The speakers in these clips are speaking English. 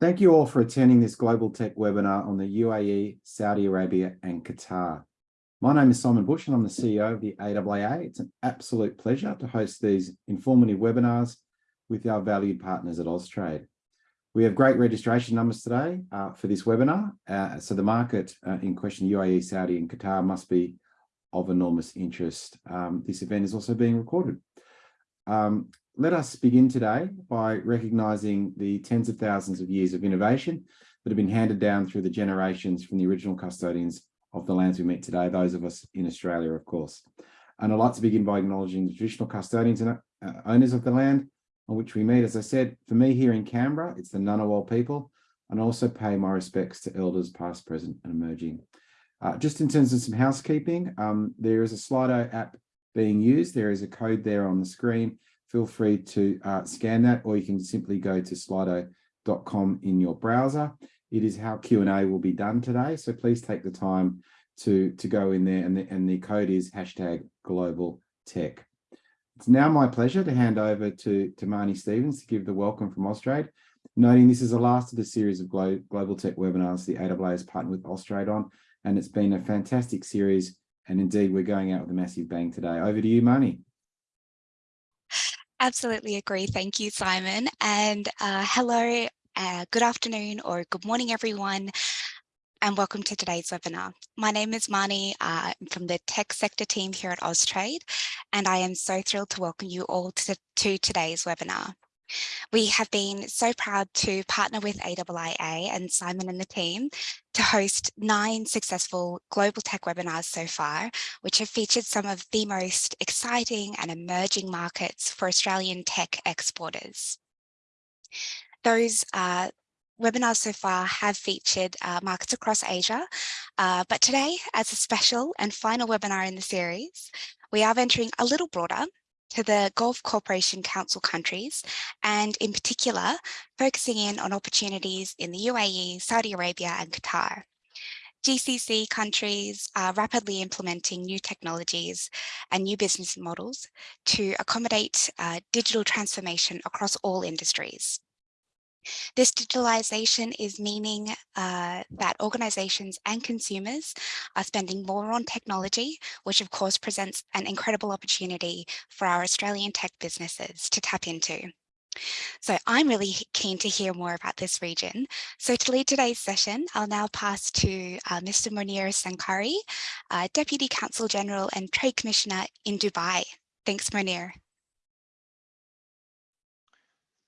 Thank you all for attending this Global Tech webinar on the UAE, Saudi Arabia and Qatar. My name is Simon Bush and I'm the CEO of the AIIA. It's an absolute pleasure to host these informative webinars with our valued partners at Austrade. We have great registration numbers today uh, for this webinar, uh, so the market uh, in question, UAE, Saudi and Qatar must be of enormous interest. Um, this event is also being recorded. Um, let us begin today by recognising the tens of thousands of years of innovation that have been handed down through the generations from the original custodians of the lands we meet today, those of us in Australia, of course. And I'd like to begin by acknowledging the traditional custodians and uh, owners of the land on which we meet. As I said, for me here in Canberra, it's the Ngunnawal people, and also pay my respects to elders past, present and emerging. Uh, just in terms of some housekeeping, um, there is a Slido app being used. There is a code there on the screen feel free to uh, scan that or you can simply go to slido.com in your browser. It is how Q&A will be done today. So please take the time to, to go in there and the, and the code is hashtag global tech. It's now my pleasure to hand over to, to Marnie Stevens to give the welcome from Austrade, noting this is the last of the series of Glo Global Tech webinars the AIIA has partnered with Austrade on, and it's been a fantastic series. And indeed, we're going out with a massive bang today. Over to you, Marnie. Absolutely agree. Thank you, Simon. And uh, hello, uh, good afternoon or good morning, everyone, and welcome to today's webinar. My name is Marnie uh, I'm from the tech sector team here at Austrade, and I am so thrilled to welcome you all to, to today's webinar. We have been so proud to partner with AIIA and Simon and the team to host nine successful global tech webinars so far, which have featured some of the most exciting and emerging markets for Australian tech exporters. Those uh, webinars so far have featured uh, markets across Asia, uh, but today, as a special and final webinar in the series, we are venturing a little broader to the Gulf Cooperation Council countries, and in particular, focusing in on opportunities in the UAE, Saudi Arabia and Qatar. GCC countries are rapidly implementing new technologies and new business models to accommodate uh, digital transformation across all industries. This digitalization is meaning uh, that organizations and consumers are spending more on technology, which of course presents an incredible opportunity for our Australian tech businesses to tap into. So I'm really keen to hear more about this region. So to lead today's session, I'll now pass to uh, Mr. Munir Sankari, uh, Deputy Counsel General and Trade Commissioner in Dubai. Thanks, Munir.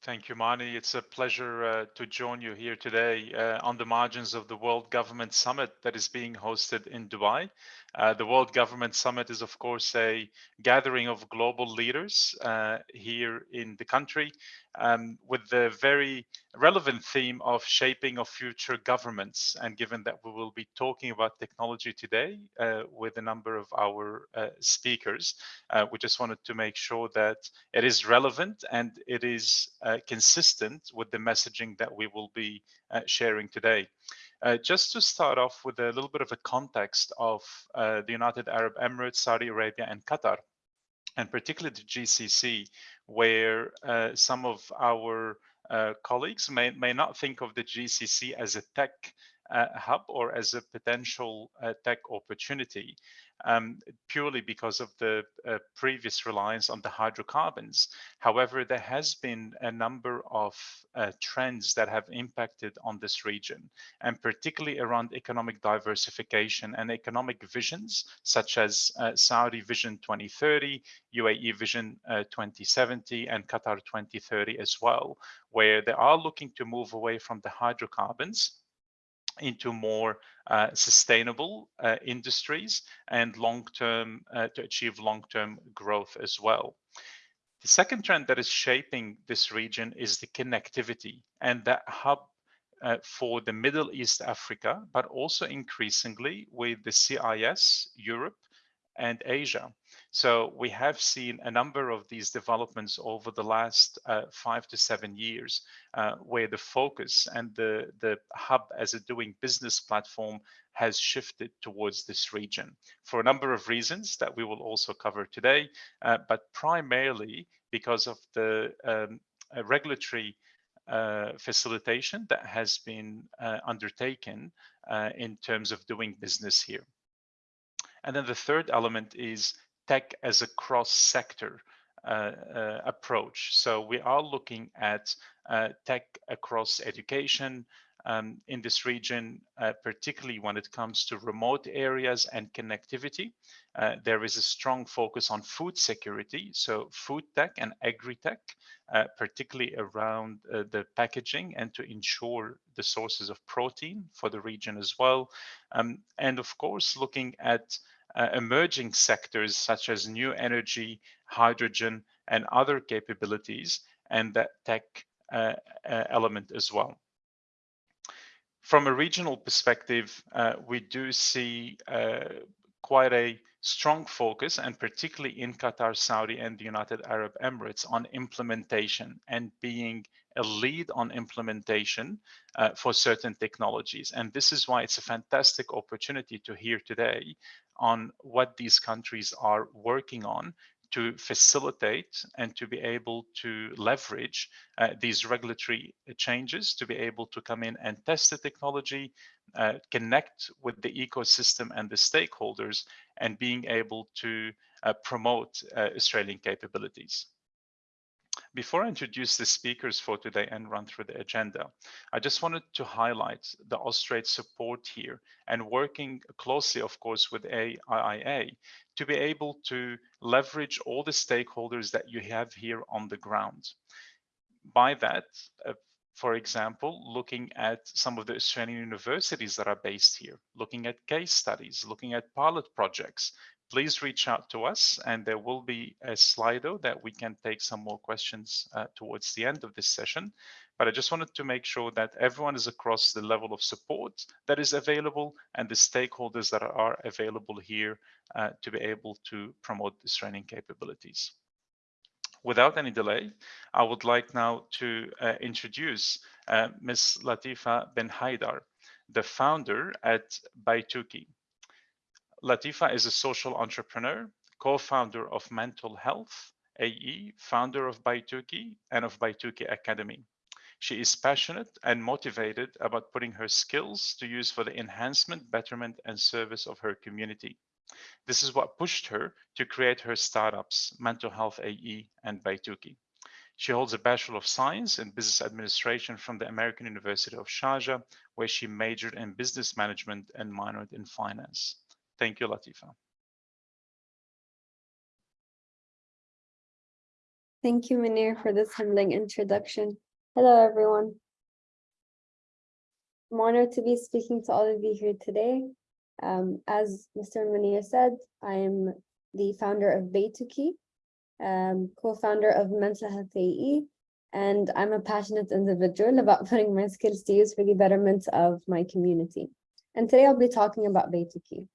Thank you, Mani. It's a pleasure uh, to join you here today uh, on the margins of the World Government Summit that is being hosted in Dubai. Uh, the World Government Summit is, of course, a gathering of global leaders uh, here in the country um, with the very relevant theme of shaping of future governments. And given that we will be talking about technology today uh, with a number of our uh, speakers, uh, we just wanted to make sure that it is relevant and it is consistent with the messaging that we will be sharing today. Uh, just to start off with a little bit of a context of uh, the United Arab Emirates, Saudi Arabia, and Qatar, and particularly the GCC, where uh, some of our uh, colleagues may, may not think of the GCC as a tech uh, hub or as a potential uh, tech opportunity um, purely because of the uh, previous reliance on the hydrocarbons. However, there has been a number of uh, trends that have impacted on this region, and particularly around economic diversification and economic visions, such as uh, Saudi Vision 2030, UAE Vision uh, 2070, and Qatar 2030 as well, where they are looking to move away from the hydrocarbons into more uh, sustainable uh, industries and long-term uh, to achieve long-term growth as well. The second trend that is shaping this region is the connectivity and that hub uh, for the Middle East Africa, but also increasingly with the CIS, Europe, and Asia. So we have seen a number of these developments over the last uh, five to seven years, uh, where the focus and the, the hub as a doing business platform has shifted towards this region for a number of reasons that we will also cover today, uh, but primarily because of the um, regulatory uh, facilitation that has been uh, undertaken uh, in terms of doing business here. And then the third element is tech as a cross-sector uh, uh, approach. So we are looking at uh, tech across education, um, in this region, uh, particularly when it comes to remote areas and connectivity. There is a strong focus on food security, so food tech and agri-tech, particularly around the packaging and to ensure the sources of protein for the region as well. Um, and of course, looking at uh, emerging sectors such as new energy, hydrogen, and other capabilities, and that tech uh, element as well. From a regional perspective, uh, we do see uh, quite a strong focus, and particularly in Qatar, Saudi, and the United Arab Emirates, on implementation and being a lead on implementation uh, for certain technologies. And this is why it's a fantastic opportunity to hear today on what these countries are working on to facilitate and to be able to leverage uh, these regulatory changes to be able to come in and test the technology, uh, connect with the ecosystem and the stakeholders, and being able to uh, promote uh, Australian capabilities. Before I introduce the speakers for today and run through the agenda, I just wanted to highlight the Austrade support here and working closely, of course, with AIIA to be able to leverage all the stakeholders that you have here on the ground. By that, uh, for example, looking at some of the Australian universities that are based here, looking at case studies, looking at pilot projects, please reach out to us and there will be a Slido that we can take some more questions uh, towards the end of this session. But I just wanted to make sure that everyone is across the level of support that is available and the stakeholders that are available here uh, to be able to promote this training capabilities. Without any delay, I would like now to uh, introduce uh, Ms. Latifa Ben Haidar, the founder at Baituki. Latifa is a social entrepreneur, co-founder of Mental Health AE, founder of Baituki and of Baituki Academy. She is passionate and motivated about putting her skills to use for the enhancement, betterment, and service of her community. This is what pushed her to create her startups, Mental Health AE and Baituki. She holds a Bachelor of Science in Business Administration from the American University of Sharjah, where she majored in Business Management and minored in Finance. Thank you, Latifa. Thank you, Munir, for this humbling introduction. Hello, everyone. I'm honored to be speaking to all of you here today. Um, as Mr. Munir said, I am the founder of Baituki, um, co-founder of Mental Health AE, and I'm a passionate individual about putting my skills to use for the betterment of my community. And today I'll be talking about Baituki.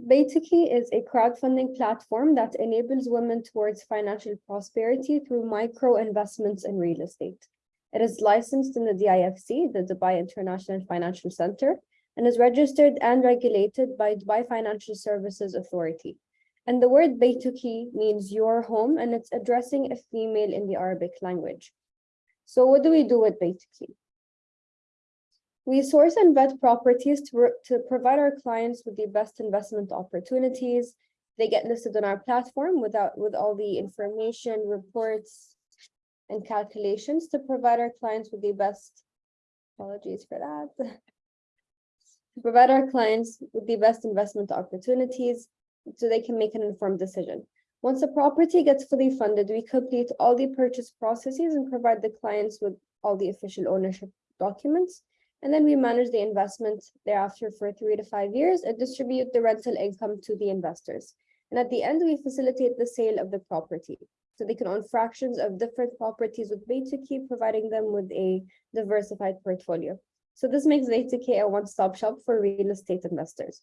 Baituki is a crowdfunding platform that enables women towards financial prosperity through micro investments in real estate. It is licensed in the DIFC, the Dubai International Financial Center, and is registered and regulated by Dubai Financial Services Authority. And the word Baituki means your home, and it's addressing a female in the Arabic language. So what do we do with Baituki? We source and vet properties to, to provide our clients with the best investment opportunities. They get listed on our platform without with all the information, reports, and calculations to provide our clients with the best, apologies for that, to provide our clients with the best investment opportunities so they can make an informed decision. Once a property gets fully funded, we complete all the purchase processes and provide the clients with all the official ownership documents and then we manage the investment thereafter for three to five years and distribute the rental income to the investors. And at the end, we facilitate the sale of the property. So they can own fractions of different properties with Baituki, providing them with a diversified portfolio. So this makes Baituki a one-stop shop for real estate investors.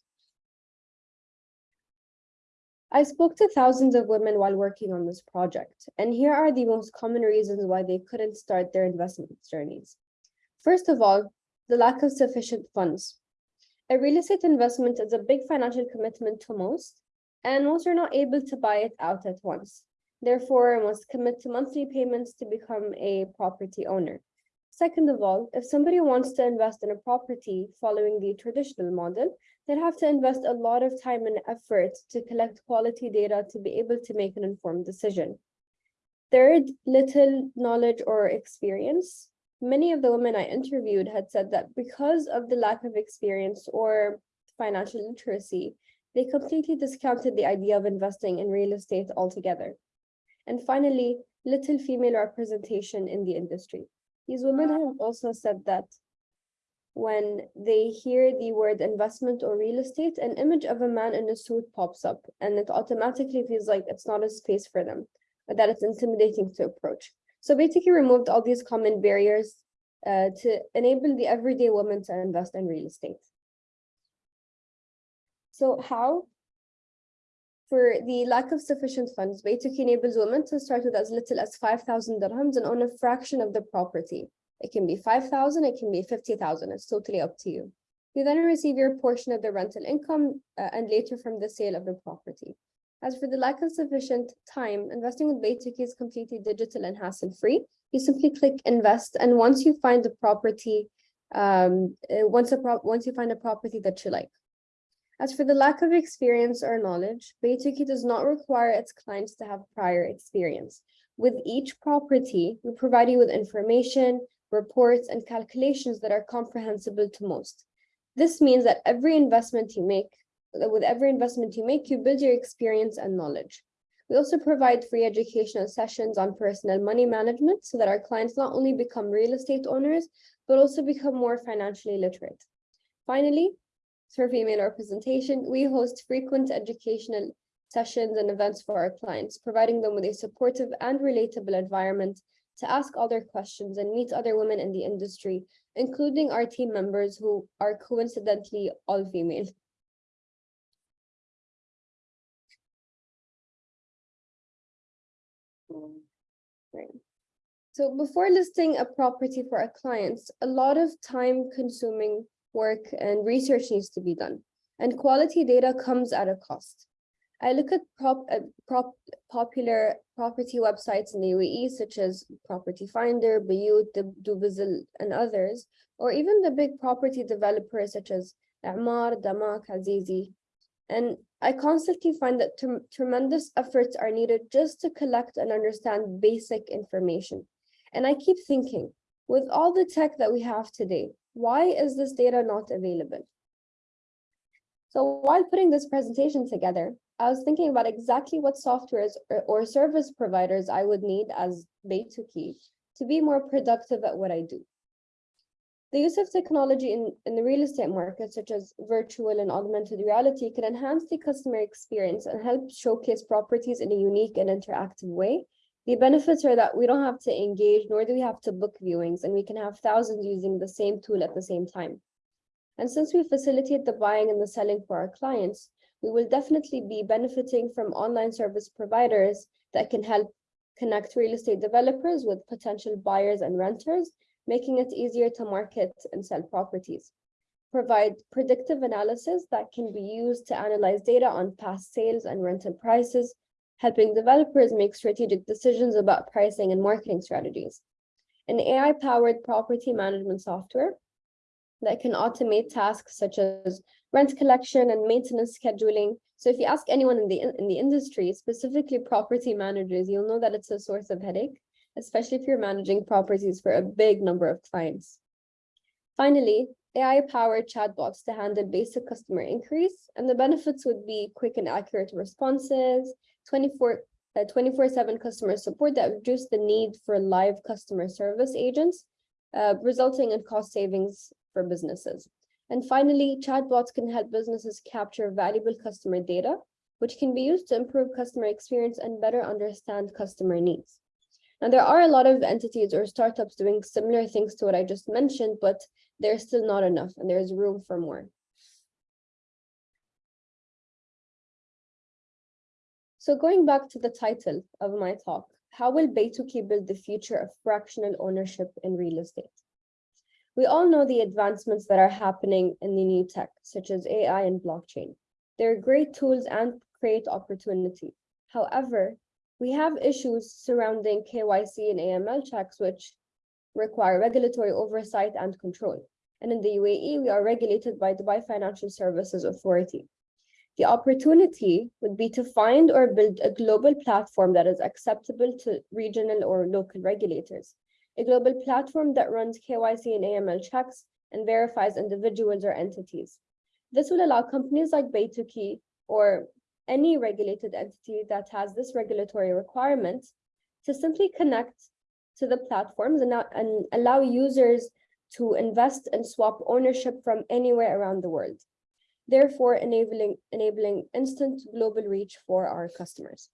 I spoke to thousands of women while working on this project, and here are the most common reasons why they couldn't start their investment journeys. First of all, the lack of sufficient funds. A real estate investment is a big financial commitment to most, and most are not able to buy it out at once. therefore must commit to monthly payments to become a property owner. Second of all, if somebody wants to invest in a property following the traditional model, they'd have to invest a lot of time and effort to collect quality data to be able to make an informed decision. Third, little knowledge or experience. Many of the women I interviewed had said that because of the lack of experience or financial literacy, they completely discounted the idea of investing in real estate altogether. And finally, little female representation in the industry. These women have also said that when they hear the word investment or real estate, an image of a man in a suit pops up and it automatically feels like it's not a space for them, or that it's intimidating to approach. So basically removed all these common barriers uh, to enable the everyday woman to invest in real estate. So how? For the lack of sufficient funds, Baytuk enables women to start with as little as 5,000 dirhams and own a fraction of the property. It can be 5,000, it can be 50,000, it's totally up to you. You then receive your portion of the rental income uh, and later from the sale of the property. As for the lack of sufficient time, investing with Baytuk is completely digital and hassle-free. You simply click invest and once you find the property, um, uh, once, a prop once you find a property that you like. As for the lack of experience or knowledge, Baytuki does not require its clients to have prior experience. With each property, we provide you with information, reports, and calculations that are comprehensible to most. This means that every investment you make, with every investment you make, you build your experience and knowledge. We also provide free educational sessions on personal money management so that our clients not only become real estate owners, but also become more financially literate. Finally, for female representation, we host frequent educational sessions and events for our clients, providing them with a supportive and relatable environment to ask all their questions and meet other women in the industry, including our team members who are coincidentally all female. Right. So before listing a property for our clients, a lot of time consuming work and research needs to be done. And quality data comes at a cost. I look at prop, uh, prop, popular property websites in the UAE, such as Property Finder, Bayut, Dubizzle, and others, or even the big property developers such as Emaar, Damac, Azizi. And I constantly find that tremendous efforts are needed just to collect and understand basic information. And I keep thinking, with all the tech that we have today, why is this data not available? So while putting this presentation together, I was thinking about exactly what softwares or, service providers I would need as Baytuki to be more productive at what I do. The use of technology in, in the real estate market, such as virtual and augmented reality, can enhance the customer experience and help showcase properties in a unique and interactive way the benefits are that we don't have to engage, nor do we have to book viewings, and we can have thousands using the same tool at the same time. And since we facilitate the buying and the selling for our clients, we will definitely be benefiting from online service providers that can help connect real estate developers with potential buyers and renters, making it easier to market and sell properties. Provide predictive analysis that can be used to analyze data on past sales and rental prices, helping developers make strategic decisions about pricing and marketing strategies. An AI-powered property management software that can automate tasks such as rent collection and maintenance scheduling. So if you ask anyone in the, in the industry, specifically property managers, you'll know that it's a source of headache, especially if you're managing properties for a big number of clients. Finally, AI-powered chatbots to handle basic customer inquiries, and the benefits would be quick and accurate responses, 24 24-7 uh, customer support that reduce the need for live customer service agents, uh, resulting in cost savings for businesses. And finally, chatbots can help businesses capture valuable customer data, which can be used to improve customer experience and better understand customer needs. Now, there are a lot of entities or startups doing similar things to what I just mentioned, but there's still not enough and there's room for more. So going back to the title of my talk, how will Baytuki build the future of fractional ownership in real estate? We all know the advancements that are happening in the new tech, such as AI and blockchain. They're great tools and create opportunity. However, We have issues surrounding KYC and AML checks, which require regulatory oversight and control. And in the UAE, we are regulated by Dubai Financial Services Authority. The opportunity would be to find or build a global platform that is acceptable to regional or local regulators. A global platform that runs KYC and AML checks and verifies individuals or entities. This will allow companies like Baytuki or any regulated entity that has this regulatory requirement to simply connect to the platforms and, and allow users to invest and swap ownership from anywhere around the world therefore enabling, enabling instant global reach for our customers.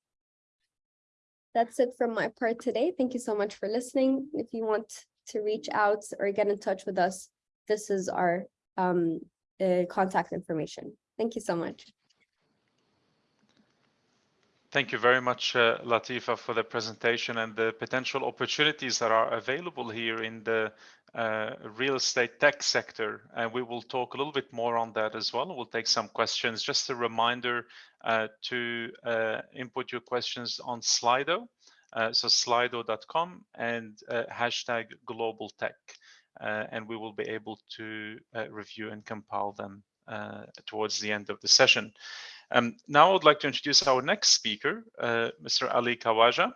That's it from my part today. Thank you so much for listening. If you want to reach out or get in touch with us, this is our um, uh, contact information. Thank you so much. Thank you very much, uh, Latifa, for the presentation and the potential opportunities that are available here in the uh, real estate tech sector. And we will talk a little bit more on that as well. We'll take some questions. Just a reminder uh, to uh, input your questions on Slido. Uh, so slido.com and uh, hashtag global tech. and we will be able to review and compile them towards the end of the session. Um, now I would like to introduce our next speaker, Mr. Ali Kawaja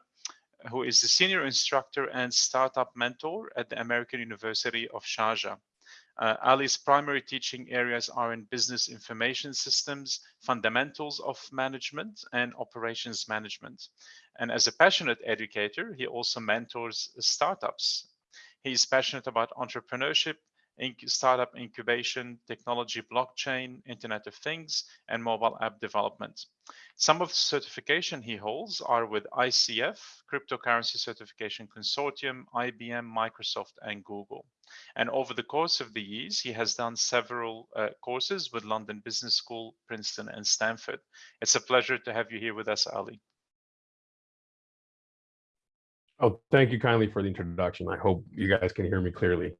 who is the senior instructor and startup mentor at the American University of Sharjah. Uh, Ali's primary teaching areas are in business information systems, fundamentals of management, and operations management. And as a passionate educator, he also mentors startups. He is passionate about entrepreneurship, startup incubation, technology, blockchain, Internet of Things, and mobile app development. Some of the certification he holds are with ICF, Cryptocurrency Certification Consortium, IBM, Microsoft, and Google. And over the course of the years, he has done several uh, courses with London Business School, Princeton, and Stanford. It's a pleasure to have you here with us, Ali. Oh, thank you kindly for the introduction. I hope you guys can hear me clearly.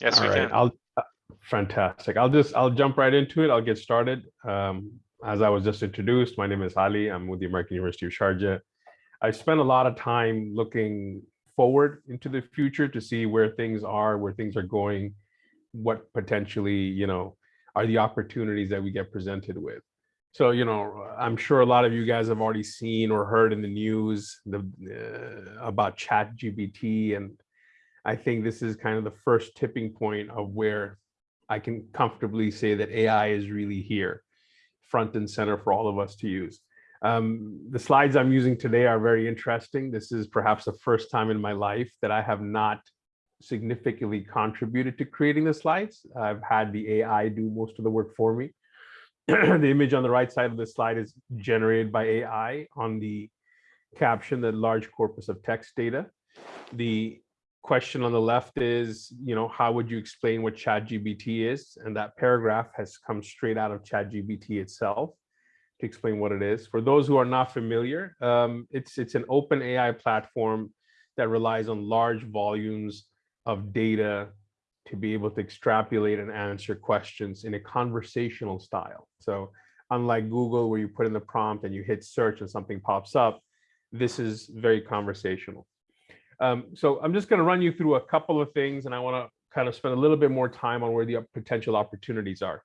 Yes, All we right, can. I'll, uh, fantastic. I'll just, I'll jump right into it. I'll get started. Um, as I was just introduced, my name is Ali. I'm with the American University of Sharjah. I spent a lot of time looking forward into the future to see where things are, where things are going, what potentially, you know, are the opportunities that we get presented with. So, you know, I'm sure a lot of you guys have already seen or heard in the news the, uh, about ChatGPT and I think this is kind of the first tipping point of where I can comfortably say that AI is really here, front and center for all of us to use. Um, the slides I'm using today are very interesting. This is perhaps the first time in my life that I have not significantly contributed to creating the slides. I've had the AI do most of the work for me. the image on the right side of the slide is generated by AI on the caption, the large corpus of text data. The question on the left is, you know, how would you explain what ChatGPT is? And that paragraph has come straight out of ChatGPT itself to explain what it is. For those who are not familiar, um, it's it's an open AI platform that relies on large volumes of data to be able to extrapolate and answer questions in a conversational style. So unlike Google, where you put in the prompt and you hit search and something pops up, this is very conversational. Um, so I'm just going to run you through a couple of things and I want to kind of spend a little bit more time on where the potential opportunities are.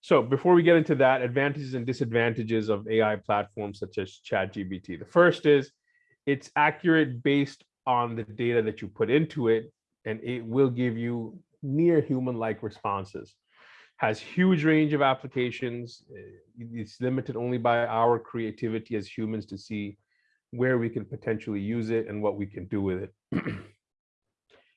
So before we get into that, advantages and disadvantages of AI platforms such as ChatGPT. The first is it's accurate based on the data that you put into it, and it will give you near human-like responses. Has huge range of applications. It's limited only by our creativity as humans to see where we can potentially use it and what we can do with it.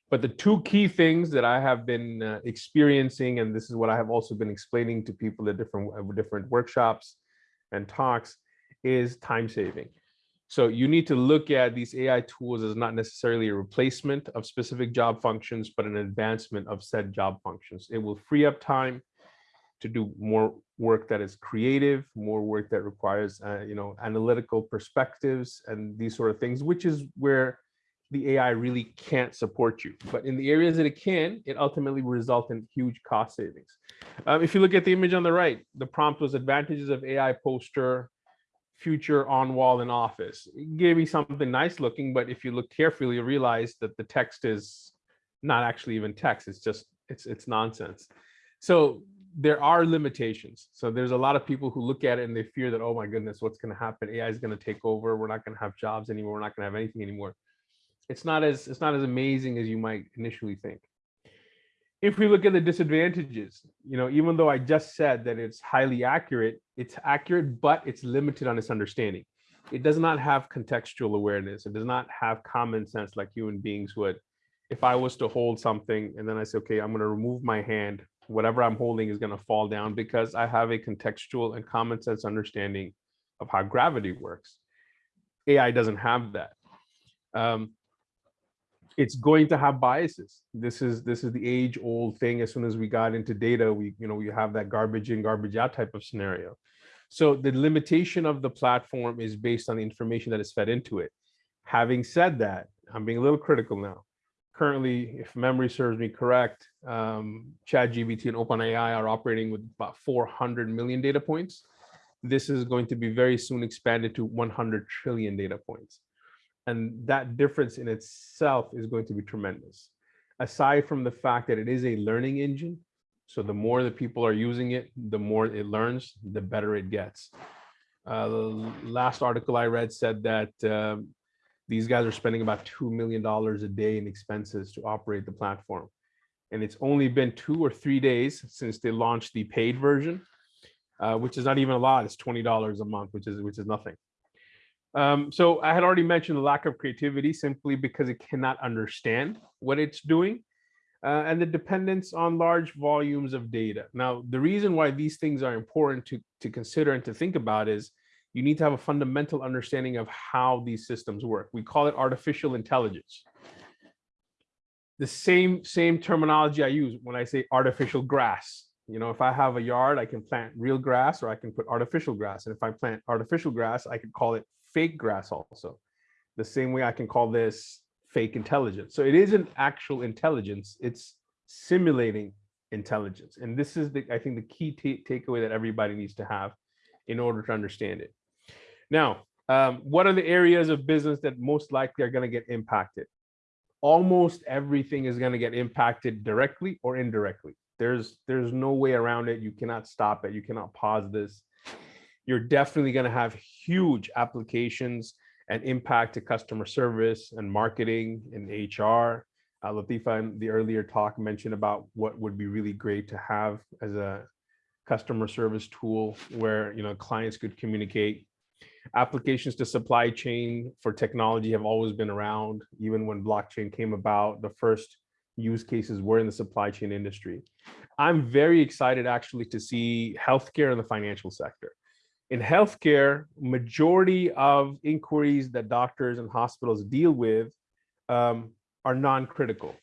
but the two key things that I have been uh, experiencing, and this is what I have also been explaining to people at different uh, different workshops and talks, is time saving. So you need to look at these AI tools as not necessarily a replacement of specific job functions, but an advancement of said job functions. It will free up time to do more work that is creative, more work that requires, uh, you know, analytical perspectives and these sort of things, which is where the AI really can't support you. But in the areas that it can, it ultimately will result in huge cost savings. Um, if you look at the image on the right, the prompt was advantages of AI poster future on wall in office. It gave me something nice looking, but if you look carefully, you realize that the text is not actually even text. It's just it's it's nonsense. So there are limitations. So there's a lot of people who look at it and they fear that, oh my goodness, what's going to happen? AI is going to take over. We're not going to have jobs anymore. We're not going to have anything anymore. It's not as it's not as amazing as you might initially think. If we look at the disadvantages, you know, even though I just said that it's highly accurate, it's accurate, but it's limited on its understanding. It does not have contextual awareness. It does not have common sense like human beings would. If I was to hold something and then I say, okay, I'm going to remove my hand, whatever I'm holding is going to fall down because I have a contextual and common sense understanding of how gravity works. AI doesn't have that. Um, it's going to have biases. This is this is the age old thing. As soon as we got into data, we you know we have that garbage in, garbage out type of scenario. So the limitation of the platform is based on the information that is fed into it. Having said that, I'm being a little critical now. Currently, if memory serves me correct, um, ChatGPT and OpenAI are operating with about 400 million data points. This is going to be very soon expanded to 100 trillion data points. And that difference in itself is going to be tremendous. Aside from the fact that it is a learning engine, so the more that people are using it, the more it learns, the better it gets. Uh, the last article I read said that um, these guys are spending about $2 million a day in expenses to operate the platform. And it's only been two or three days since they launched the paid version, uh, which is not even a lot. It's $20 a month, which is, which is nothing. Um, so I had already mentioned the lack of creativity simply because it cannot understand what it's doing uh, and the dependence on large volumes of data. Now, the reason why these things are important to, to consider and to think about is you need to have a fundamental understanding of how these systems work. We call it artificial intelligence. The same, same terminology I use when I say artificial grass. You know, if I have a yard, I can plant real grass or I can put artificial grass. And if I plant artificial grass, I could call it fake grass also. The same way I can call this fake intelligence. So it isn't actual intelligence, it's simulating intelligence. And this is the, I think the key takeaway that everybody needs to have in order to understand it. Now, um, what are the areas of business that most likely are going to get impacted? Almost everything is going to get impacted directly or indirectly. There's there's no way around it. You cannot stop it. You cannot pause this. You're definitely going to have huge applications and impact to customer service and marketing and HR. Uh, Latifa in the earlier talk mentioned about what would be really great to have as a customer service tool where you know clients could communicate applications to supply chain for technology have always been around even when blockchain came about the first use cases were in the supply chain industry. I'm very excited actually to see healthcare in the financial sector. In healthcare majority of inquiries that doctors and hospitals deal with um, are non-critical.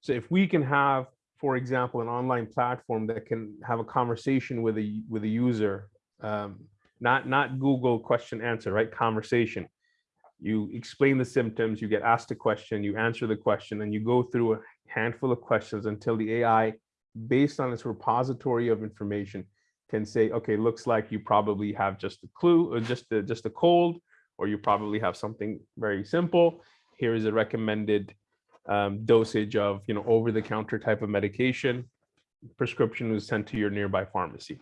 So if we can have for example an online platform that can have a conversation with a with a user um, not not Google question answer, right? Conversation. You explain the symptoms, you get asked a question, you answer the question, and you go through a handful of questions until the AI, based on its repository of information, can say, okay, looks like you probably have just a clue or just a, just a cold, or you probably have something very simple. Here is a recommended um, dosage of, you know, over-the-counter type of medication. Prescription was sent to your nearby pharmacy.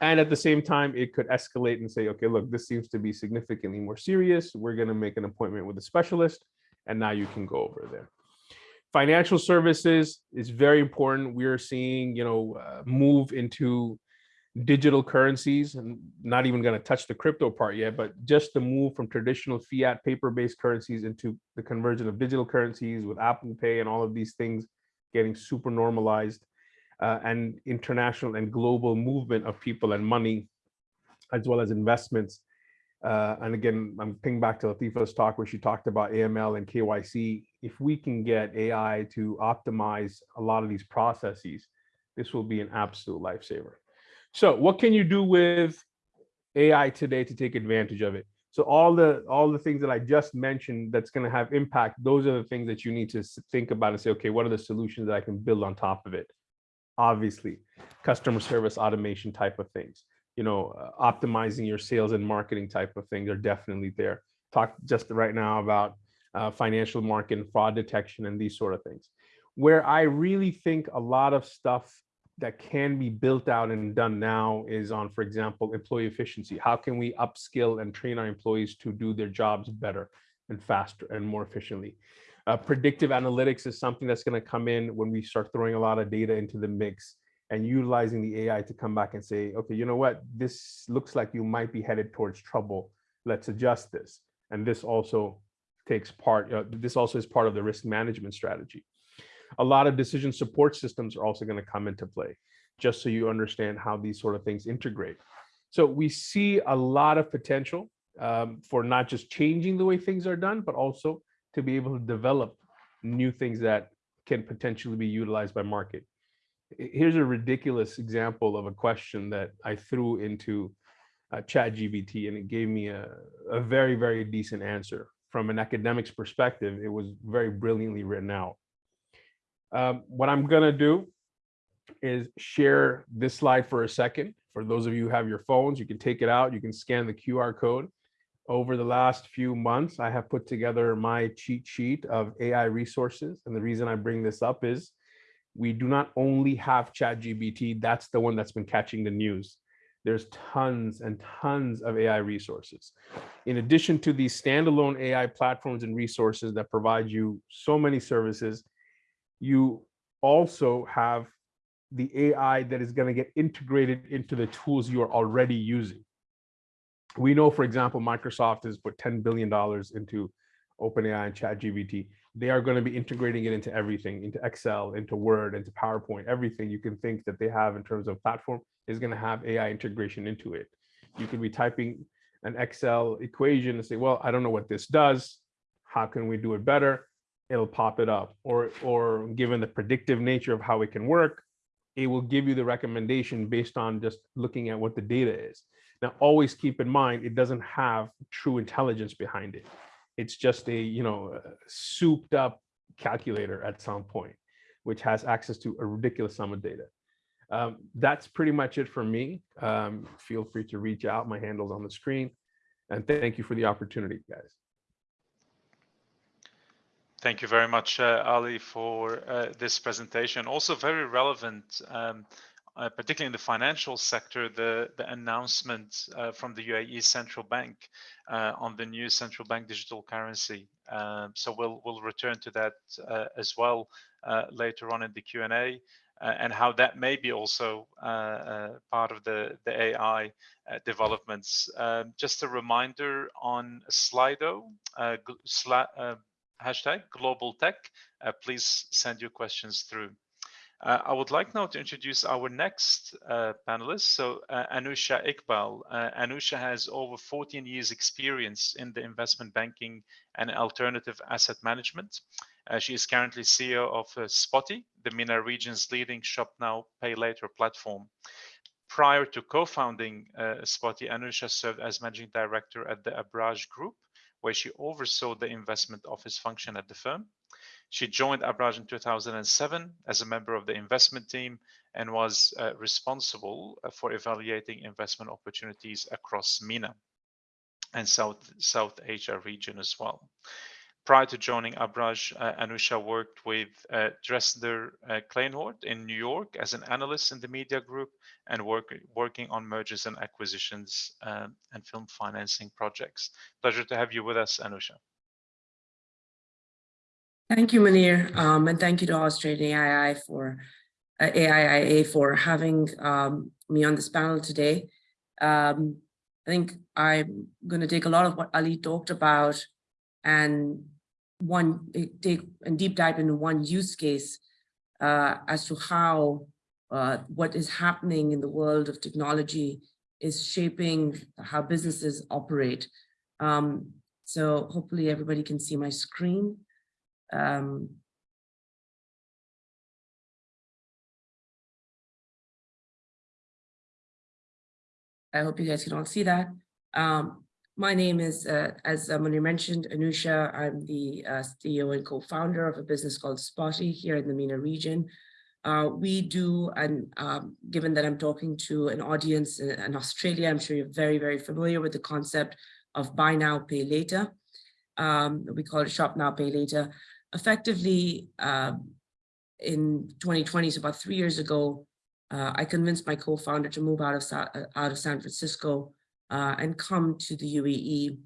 And at the same time, it could escalate and say, okay, look, this seems to be significantly more serious. We're going to make an appointment with a specialist. And now you can go over there. Financial services is very important. We are seeing, you know, uh, move into digital currencies and not even going to touch the crypto part yet, but just the move from traditional fiat paper-based currencies into the conversion of digital currencies with Apple Pay and all of these things getting super normalized uh, and international and global movement of people and money, as well as investments. Uh, and again, I'm ping back to Latifa's talk where she talked about AML and KYC. If we can get AI to optimize a lot of these processes, this will be an absolute lifesaver. So what can you do with AI today to take advantage of it? So all the all the things that I just mentioned that's going to have impact, those are the things that you need to think about and say, okay, what are the solutions that I can build on top of it? Obviously customer service automation type of things. you know, uh, optimizing your sales and marketing type of things are definitely there. Talk just right now about uh, financial market and fraud detection and these sort of things. Where I really think a lot of stuff that can be built out and done now is on, for example, employee efficiency. How can we upskill and train our employees to do their jobs better and faster and more efficiently? Uh, predictive analytics is something that's going to come in when we start throwing a lot of data into the mix and utilizing the AI to come back and say, okay, you know what, this looks like you might be headed towards trouble. Let's adjust this. And this also takes part, uh, this also is part of the risk management strategy a lot of decision support systems are also going to come into play, just so you understand how these sort of things integrate. So we see a lot of potential um, for not just changing the way things are done, but also to be able to develop new things that can potentially be utilized by market. Here's a ridiculous example of a question that I threw into uh, ChatGPT and it gave me a, a very, very decent answer. From an academic's perspective, it was very brilliantly written out. Um, what I'm gonna do is share this slide for a second. For those of you who have your phones, you can take it out, you can scan the QR code. Over the last few months, I have put together my cheat sheet of AI resources. And the reason I bring this up is we do not only have ChatGPT, that's the one that's been catching the news. There's tons and tons of AI resources. In addition to these standalone AI platforms and resources that provide you so many services, you also have the AI that is going to get integrated into the tools you are already using. We know, for example, Microsoft has put $10 billion into OpenAI and ChatGPT. They are going to be integrating it into everything, into Excel, into Word, into PowerPoint, everything you can think that they have in terms of platform is going to have AI integration into it. You could be typing an Excel equation and say, well, I don't know what this does. How can we do it better? it'll pop it up or or given the predictive nature of how it can work it will give you the recommendation based on just looking at what the data is now always keep in mind it doesn't have true intelligence behind it. It's just a you know souped up calculator at some point which has access to a ridiculous sum of data. Um, that's pretty much it for me. Um, feel free to reach out. My handles on the screen. And thank you for the opportunity guys. Thank you very much, uh, Ali, for uh, this presentation. Also very relevant, um, uh, particularly in the financial sector, the, the announcement uh, from the UAE Central Bank uh, on the new central bank digital currency. Um, so we'll, we'll return to that uh, as well later on in the Q&A. and how that may be also part of the, the AI developments. Um, just a reminder on Slido, hashtag global tech. Uh, please send your questions through. Uh, I would like now to introduce our next uh, panelist. So uh, Anusha Iqbal. Uh, Anusha has over 14 years experience in the investment banking and alternative asset management. Uh, she is currently CEO of Spotii, the MENA region's leading shop now, pay later platform. Prior to co-founding Spotii, Anusha served as managing director at the Abraj Group, where she oversaw the investment office function at the firm. She joined Abraj in 2007 as a member of the investment team and was uh, responsible uh, for evaluating investment opportunities across MENA and South, South Asia region as well. Prior to joining Abraj, uh, Anusha worked with uh, Dresdner uh, Kleinwort in New York as an analyst in the media group and work, working on mergers and acquisitions um, and film financing projects. Pleasure to have you with us, Anusha. Thank you, Munir, um, and thank you to Australian AII for uh, AIIA for having um, me on this panel today. Um, I think I'm going to take a lot of what Ali talked about and one eh, take a deep dive into one use case uh, as to how uh, what is happening in the world of technology is shaping how businesses operate. Um, so hopefully everybody can see my screen. Um, I hope you guys can all see that. Um, my name is, uh, as Munir mentioned, Anusha. I'm the uh, CEO and co-founder of a business called Spotii here in the MENA region. Uh, we do, and um, given that I'm talking to an audience in, in Australia, I'm sure you're very, very familiar with the concept of buy now, pay later. Um, we call it shop now, pay later. Effectively, um, in 2020, so about three years ago, uh, I convinced my co-founder to move out of, uh, out of San Francisco uh, and come to the UAE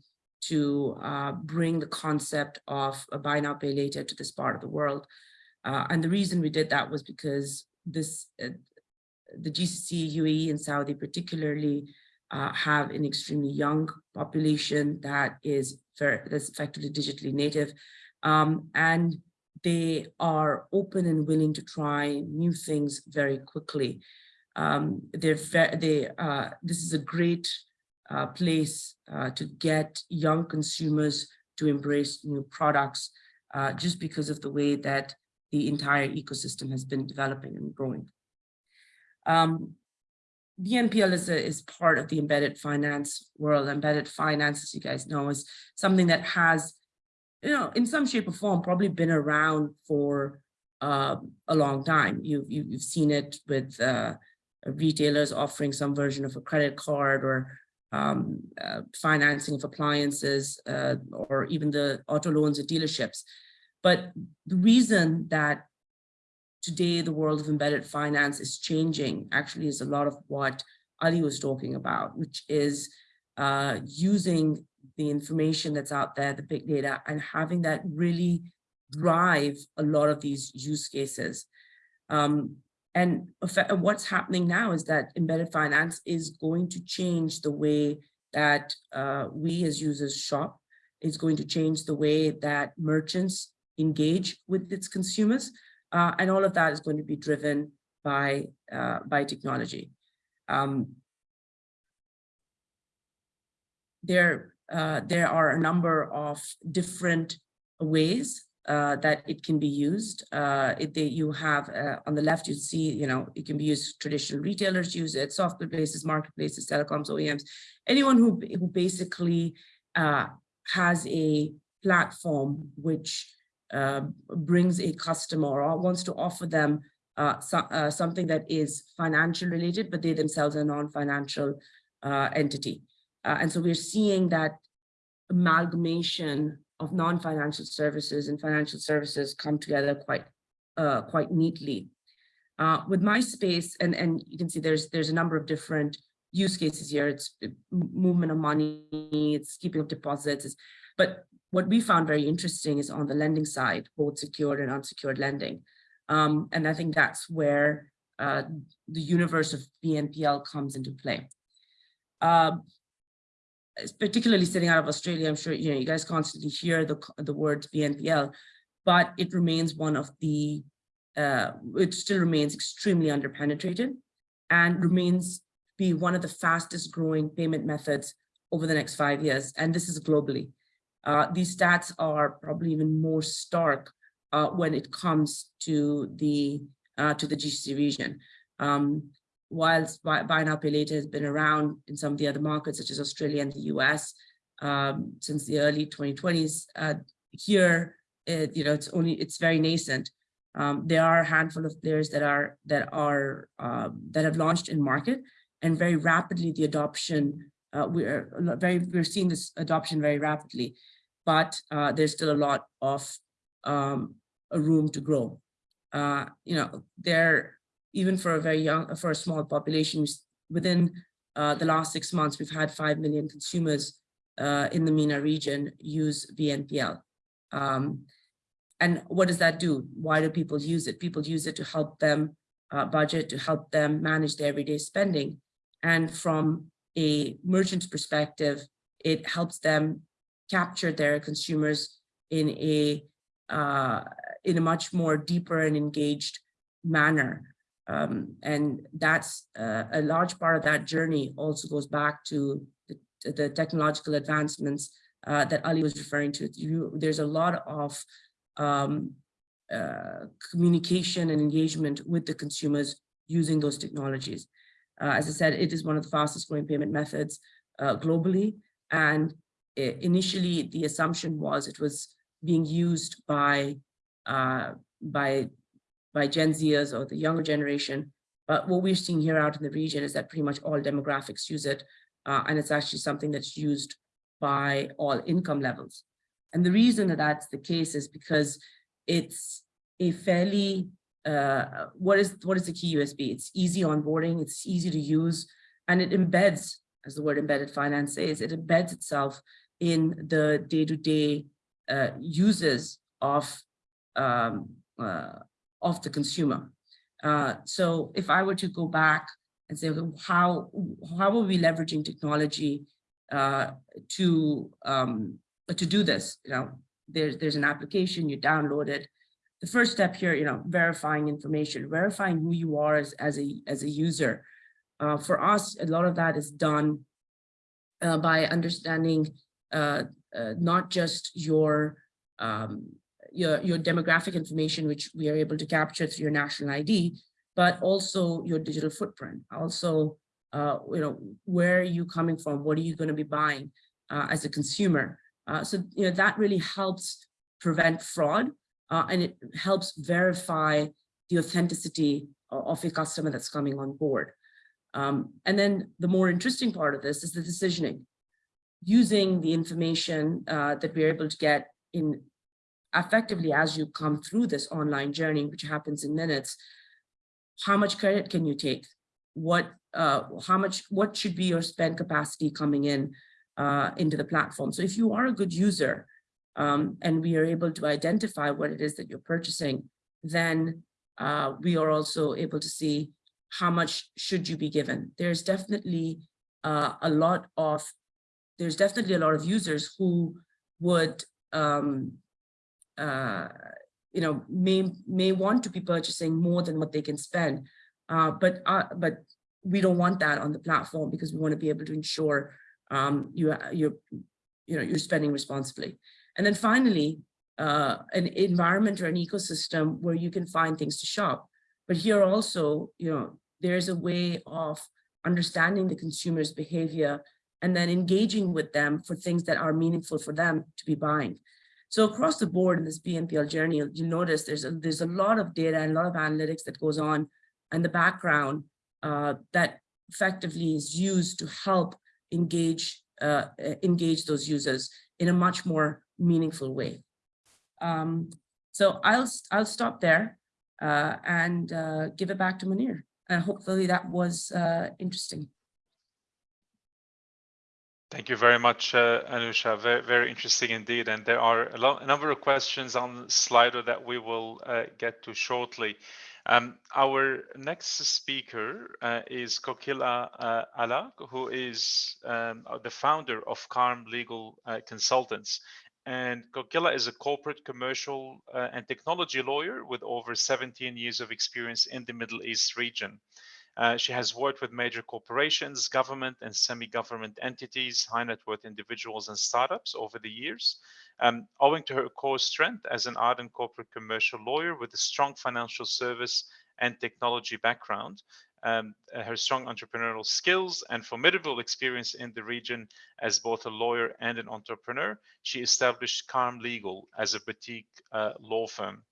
to uh, bring the concept of a buy now, pay later to this part of the world. Uh, and the reason we did that was because this, the GCC, UAE and Saudi particularly have an extremely young population that is that's effectively digitally native. Um, and they are open and willing to try new things very quickly. Um, they're they, uh, this is a great uh, place uh, to get young consumers to embrace new products uh, just because of the way that the entire ecosystem has been developing and growing. Um, BNPL is, a, is part of the embedded finance world. Embedded finance, as you guys know, is something that has, you know, in some shape or form, probably been around for uh, a long time. You've, you've seen it with uh, retailers offering some version of a credit card or um, uh, financing of appliances uh, or even the auto loans at dealerships. But the reason that today the world of embedded finance is changing actually is a lot of what Ali was talking about, which is uh, using the information that's out there, the big data, and having that really drive a lot of these use cases. Um, and what's happening now is that embedded finance is going to change the way that uh, we as users shop. It's going to change the way that merchants engage with its consumers. Uh, and all of that is going to be driven by, uh, by technology. Um, there, uh, there are a number of different ways uh, that it can be used. Uh, it, they, you have uh, on the left, you see, you know, it can be used, traditional retailers use it, software places, marketplaces, telecoms, OEMs, anyone who, who basically uh, has a platform which uh, brings a customer or wants to offer them uh, so, something that is financial related, but they themselves are non-financial entity. And so we're seeing that amalgamation of non-financial services and financial services come together quite uh, quite neatly. with MySpace, and, and you can see there's there's a number of different use cases here. It's movement of money, it's keeping of deposits, but what we found very interesting is on the lending side, both secured and unsecured lending. Um, and I think that's where uh, the universe of BNPL comes into play. Uh, particularly sitting out of Australia, I'm sure you know you guys constantly hear the the word BNPL, but it remains one of the uh, it still remains extremely underpenetrated and remains be one of the fastest growing payment methods over the next five years. And this is globally. Uh, these stats are probably even more stark uh, when it comes to the uh, to the GCC region. Um, whilst buy, now pay later has been around in some of the other markets such as Australia and the US um, since the early 2020s, uh, here it, you know it's only it's very nascent. Um, there are a handful of players that are that are um, that have launched in market, and very rapidly the adoption uh, we're very we're seeing this adoption very rapidly but uh, there's still a lot of um, a room to grow. Uh, you know, there, even for a very young, for a small population, within uh, the last six months, we've had 5 million consumers uh, in the MENA region use BNPL. Um, and what does that do? Why do people use it? People use it to help them uh, budget, to help them manage their everyday spending. And from a merchant's perspective, it helps them capture their consumers in a uh, in a much more deeper and engaged manner. Um, and that's uh, a large part of that journey also goes back to the, the technological advancements uh, that Ali was referring to. You, there's a lot of um, uh, communication and engagement with the consumers using those technologies. Uh, as I said, it is one of the fastest growing payment methods uh, globally. And initially the assumption was it was being used by uh, by by Gen Zers or the younger generation. But what we're seeing here out in the region is that pretty much all demographics use it. uh, and it's actually something that's used by all income levels. And the reason that that's the case is because it's a fairly, uh, what is what is the key USP? It's easy onboarding, it's easy to use, and it embeds, as the word embedded finance says, it embeds itself in the day-to-day uh, uses of um, uh, of the consumer. Uh, so if I were to go back and say, how how are we leveraging technology uh, to um, to do this? You know, there's there's an application you download it. The first step here, you know, verifying information, verifying who you are as as a as a user. Uh, for us, a lot of that is done uh, by understanding uh, uh, not just your um, your your demographic information, which we are able to capture through your national ID, but also your digital footprint. Also, uh, you know, where are you coming from? What are you going to be buying uh, as a consumer? Uh, so you know that really helps prevent fraud, uh, and it helps verify the authenticity of, a customer that's coming on board. Um, and then the more interesting part of this is the decisioning using the information uh, that we're able to get in effectively as you come through this online journey, which happens in minutes, how much credit can you take? What, uh, how much, what should be your spend capacity coming in uh, into the platform? So if you are a good user um, and we are able to identify what it is that you're purchasing, then uh, we are also able to see how much should you be given. There's definitely uh, a lot of there's definitely a lot of users who would, um, uh, you know, may may want to be purchasing more than what they can spend, uh, but uh, but we don't want that on the platform because we want to be able to ensure um, you you're you know you're spending responsibly. And then finally, uh, an environment or an ecosystem where you can find things to shop. But here also, you know, there's a way of understanding the consumer's behavior and then engaging with them for things that are meaningful for them to be buying. So across the board in this BNPL journey, you notice there's a, there's a lot of data and a lot of analytics that goes on in the background uh, that effectively is used to help engage uh, engage those users in a much more meaningful way. Um, so I'll I'll stop there uh, and uh, give it back to Munir. And hopefully that was uh, interesting. Thank you very much, uh, Anusha. Very, very interesting indeed. And there are a, a number of questions on Slido that we will uh, get to shortly. Um, our next speaker uh, is Kokila uh, Alagh, who is um, the founder of Karm Legal uh, Consultants. And Kokila is a corporate, commercial, uh, and technology lawyer with over 17 years of experience in the Middle East region. Uh, she has worked with major corporations, government and semi-government entities, high net worth individuals and startups over the years. Um, owing to her core strength as an ardent corporate commercial lawyer with a strong financial service and technology background, um, her strong entrepreneurial skills and formidable experience in the region as both a lawyer and an entrepreneur, she established Karm Legal as a boutique uh, law firm.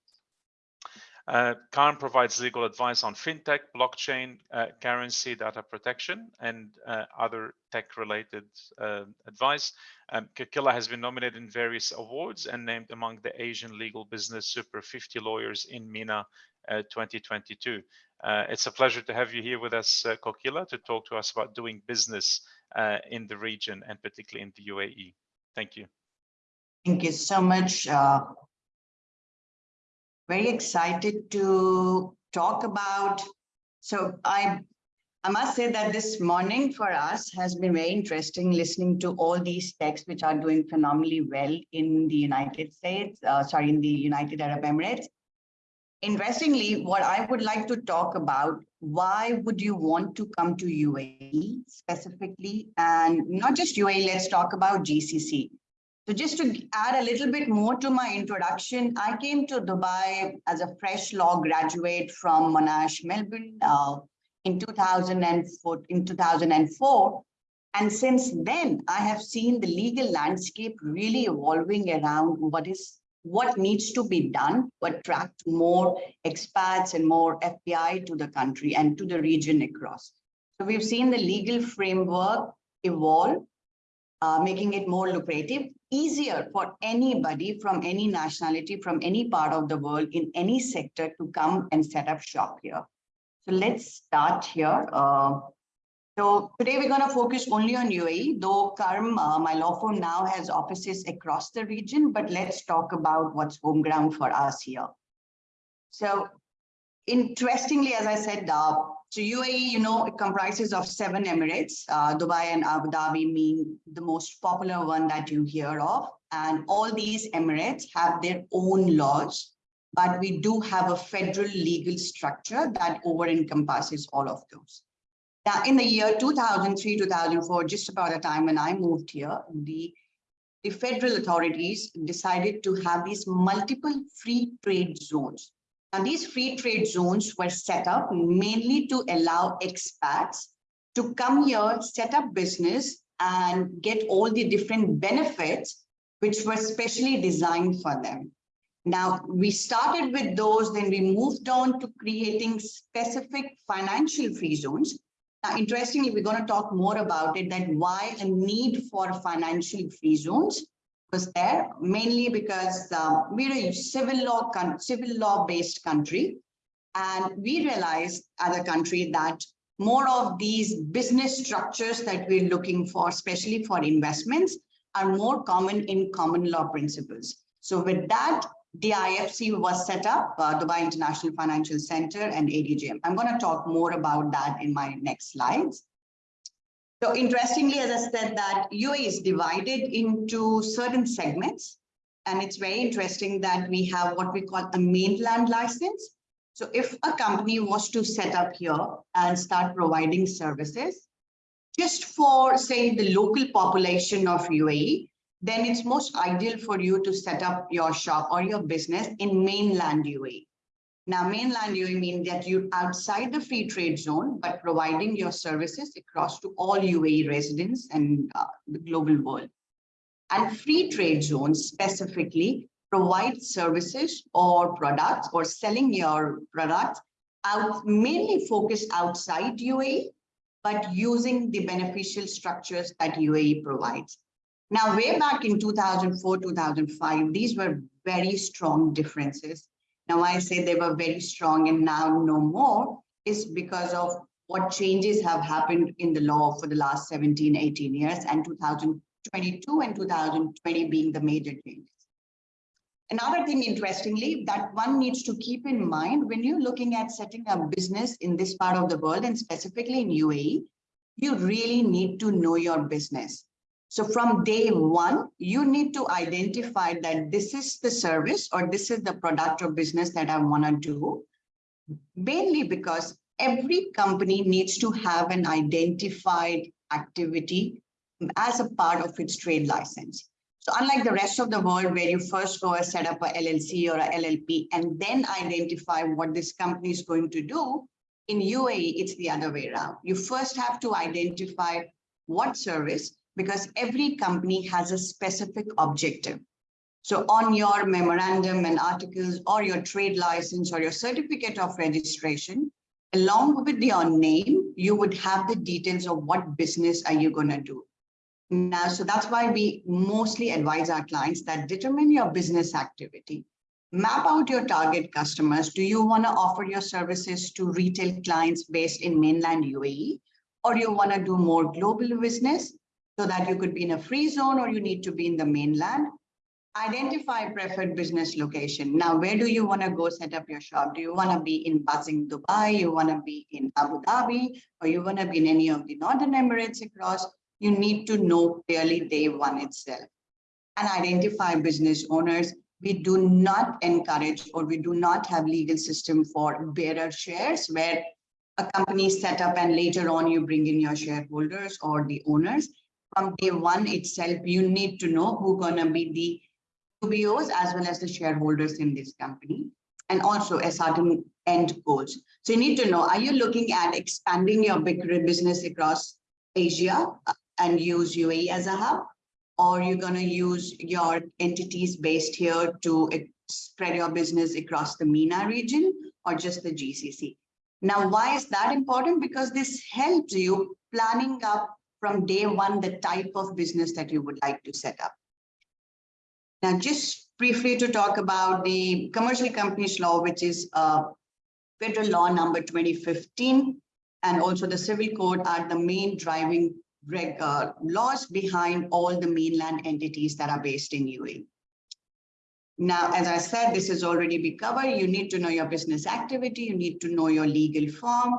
Uh, Karm provides legal advice on fintech, blockchain, uh, currency, data protection, and uh, other tech-related uh, advice. Um, Kokila has been nominated in various awards and named among the Asian Legal Business Super 50 Lawyers in MENA uh, 2022. Uh, it's a pleasure to have you here with us, uh, Kokila, to talk to us about doing business in the region and particularly in the UAE. Thank you. Thank you so much, uh, very excited to talk about. So I, I must say that this morning for us has been very interesting listening to all these texts which are doing phenomenally well in the United States, uh, sorry, in the United Arab Emirates. Interestingly, what I would like to talk about, why would you want to come to UAE specifically? And not just UAE, let's talk about GCC. So just to add a little bit more to my introduction, I came to Dubai as a fresh law graduate from Monash, Melbourne uh, in 2004. In 2004. And since then, I have seen the legal landscape really evolving around what is what needs to be done to attract more expats and more FPI to the country and to the region across. So we've seen the legal framework evolve, uh, making it more lucrative, easier for anybody from any nationality, from any part of the world in any sector to come and set up shop here. So let's start here. Uh, so today we're going to focus only on UAE, though Karm, uh, my law firm now has offices across the region, but let's talk about what's home ground for us here. So interestingly, as I said, uh, so UAE, you know, it comprises of seven Emirates. Uh, Dubai and Abu Dhabi mean the most popular one that you hear of. And all these Emirates have their own laws, but we do have a federal legal structure that over encompasses all of those. Now, in the year 2003, 2004, just about the time when I moved here, the, the federal authorities decided to have these multiple free trade zones. And these free trade zones were set up mainly to allow expats to come here, set up business and get all the different benefits which were specially designed for them. Now, we started with those, then we moved on to creating specific financial free zones now, interestingly, we're going to talk more about it, that why a need for financial free zones was there, mainly because uh, we're a civil law, civil law based country. And we realized as a country that more of these business structures that we're looking for, especially for investments, are more common in common law principles. So with that, DIFC was set up, uh, Dubai International Financial Center and ADGM. I'm going to talk more about that in my next slides. So interestingly, as I said that UAE is divided into certain segments. And it's very interesting that we have what we call a mainland license. So if a company was to set up here and start providing services, just for say the local population of UAE, then it's most ideal for you to set up your shop or your business in mainland UAE. Now, mainland UAE means that you're outside the free trade zone, but providing your services across to all UAE residents and uh, the global world. And free trade zones specifically provide services or products or selling your products out mainly focused outside UAE, but using the beneficial structures that UAE provides. Now, way back in 2004, 2005, these were very strong differences. Now, I say they were very strong and now no more is because of what changes have happened in the law for the last 17, 18 years and 2022 and 2020 being the major changes. Another thing, interestingly, that one needs to keep in mind when you're looking at setting up business in this part of the world and specifically in UAE, you really need to know your business. So from day one, you need to identify that this is the service or this is the product or business that I want to do. Mainly because every company needs to have an identified activity as a part of its trade license. So unlike the rest of the world where you first go and set up a LLC or a LLP and then identify what this company is going to do, in UAE, it's the other way around. You first have to identify what service because every company has a specific objective. So on your memorandum and articles or your trade license or your certificate of registration, along with your name, you would have the details of what business are you going to do. Now, so that's why we mostly advise our clients that determine your business activity. Map out your target customers. Do you want to offer your services to retail clients based in mainland UAE? Or you want to do more global business? So that you could be in a free zone or you need to be in the mainland. Identify preferred business location. Now, where do you want to go set up your shop? Do you want to be in buzzing Dubai? You want to be in Abu Dhabi? Or you want to be in any of the Northern Emirates across? You need to know clearly day one itself. And identify business owners. We do not encourage or we do not have legal system for bearer shares where a company is set up and later on you bring in your shareholders or the owners from day one itself, you need to know who gonna be the UBOs as well as the shareholders in this company and also a certain end goals. So you need to know, are you looking at expanding your business across Asia uh, and use UAE as a hub? or you're going to use your entities based here to spread your business across the MENA region or just the GCC. Now, why is that important? Because this helps you planning up from day one the type of business that you would like to set up. Now, just briefly to talk about the commercial companies law, which is uh, federal law number 2015, and also the civil code are the main driving reg, uh, laws behind all the mainland entities that are based in UAE. Now, as I said, this has already been covered. You need to know your business activity. You need to know your legal form,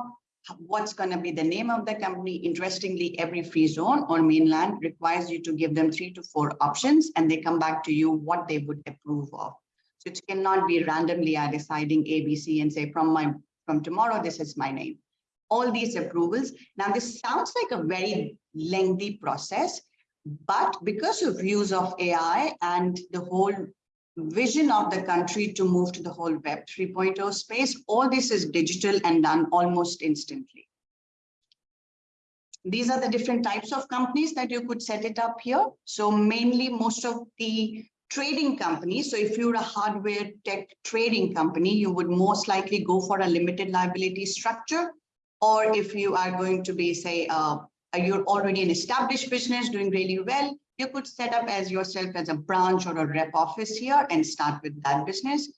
what's going to be the name of the company. Interestingly, every free zone or mainland requires you to give them three to four options and they come back to you what they would approve of. So it cannot be randomly uh, deciding ABC and say from my from tomorrow, this is my name. All these approvals. Now, this sounds like a very lengthy process, but because of use of AI and the whole vision of the country to move to the whole web 3.0 space. All this is digital and done almost instantly. These are the different types of companies that you could set it up here. So mainly most of the trading companies so if you're a hardware tech trading company you would most likely go for a limited liability structure. Or if you are going to be say uh, you're already an established business doing really well you could set up as yourself as a branch or a rep office here and start with that business.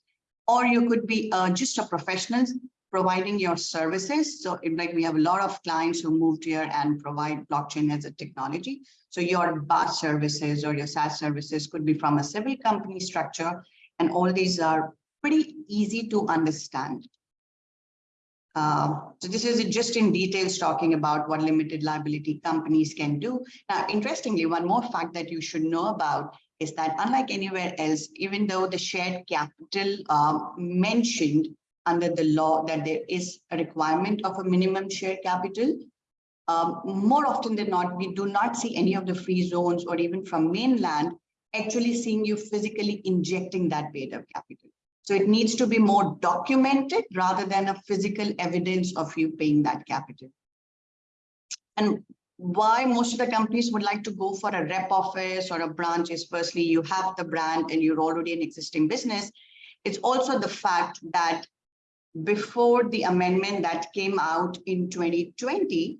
Or you could be uh, just a professional providing your services. So like we have a lot of clients who moved here and provide blockchain as a technology. So your BaaS services or your SaaS services could be from a civil company structure. And all these are pretty easy to understand. Uh, so this is just in details talking about what limited liability companies can do. Now, interestingly, one more fact that you should know about is that unlike anywhere else, even though the shared capital um, mentioned under the law that there is a requirement of a minimum share capital, um, more often than not, we do not see any of the free zones or even from mainland actually seeing you physically injecting that paid up capital. So it needs to be more documented rather than a physical evidence of you paying that capital. And why most of the companies would like to go for a rep office or a branch is firstly, you have the brand and you're already an existing business. It's also the fact that before the amendment that came out in 2020,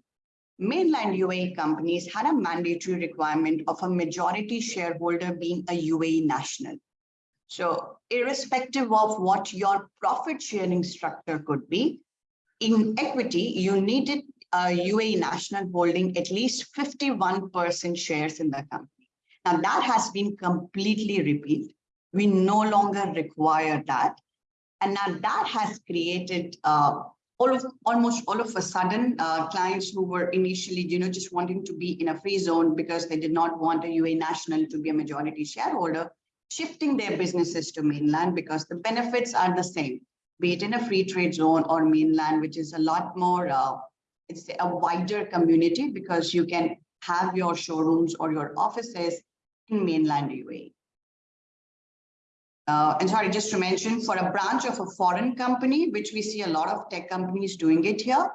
mainland UAE companies had a mandatory requirement of a majority shareholder being a UAE national. So irrespective of what your profit sharing structure could be, in equity, you needed a UAE national holding at least 51% shares in the company. Now that has been completely repealed. We no longer require that. And now that has created uh, all of almost all of a sudden uh, clients who were initially you know just wanting to be in a free zone because they did not want a UAE national to be a majority shareholder shifting their businesses to mainland because the benefits are the same, be it in a free trade zone or mainland, which is a lot more, uh, it's a wider community because you can have your showrooms or your offices in mainland UAE. Uh, and sorry, just to mention, for a branch of a foreign company, which we see a lot of tech companies doing it here,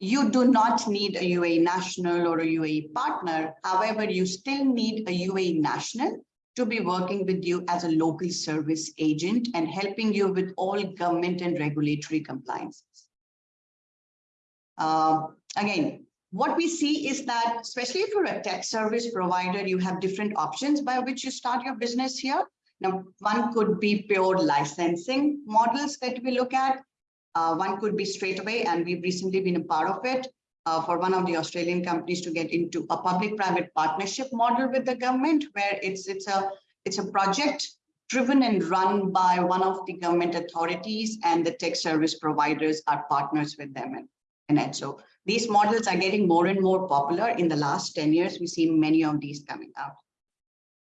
you do not need a UAE national or a UAE partner. However, you still need a UAE national to be working with you as a local service agent and helping you with all government and regulatory compliances. Uh, again, what we see is that, especially if you're a tech service provider, you have different options by which you start your business here. Now, one could be pure licensing models that we look at. Uh, one could be straight away, and we've recently been a part of it, uh, for one of the Australian companies to get into a public-private partnership model with the government, where it's it's a it's a project driven and run by one of the government authorities, and the tech service providers are partners with them and, in it. So these models are getting more and more popular. In the last 10 years, we see many of these coming out.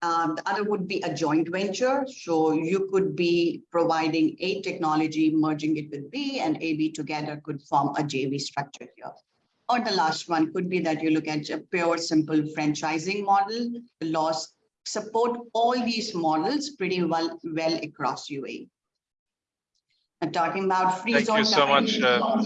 Um, the other would be a joint venture. So you could be providing A technology, merging it with B, and AB together could form a JV structure here. Or the last one could be that you look at a pure simple franchising model. The laws support all these models pretty well, well across UAE. I'm talking about free Thank zone. you so much. Uh,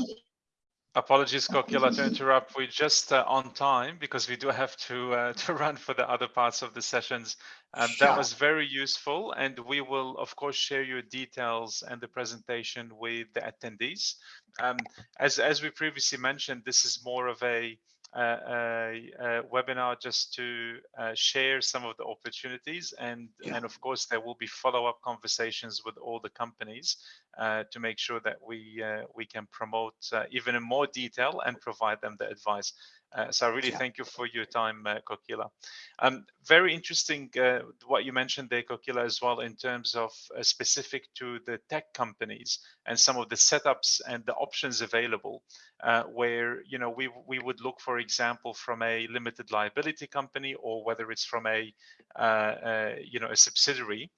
Apologies, Kokila, to interrupt. We're just uh, on time because we do have to uh, to run for the other parts of the sessions. Um, That was very useful, and we will, of course, share your details and the presentation with the attendees. Um, as as we previously mentioned, this is more of a webinar just to uh, share some of the opportunities and Yeah. and of course there will be follow-up conversations with all the companies uh, to make sure that we uh, we can promote uh, even in more detail and provide them the advice. Uh, so I really Yeah. thank you for your time, uh, Kokila. Um, very interesting uh, what you mentioned there, Kokila, as well in terms of uh, specific to the tech companies and some of the setups and the options available, uh, where you know we we would look, for example, from a limited liability company or whether it's from a uh, uh, you know a subsidiary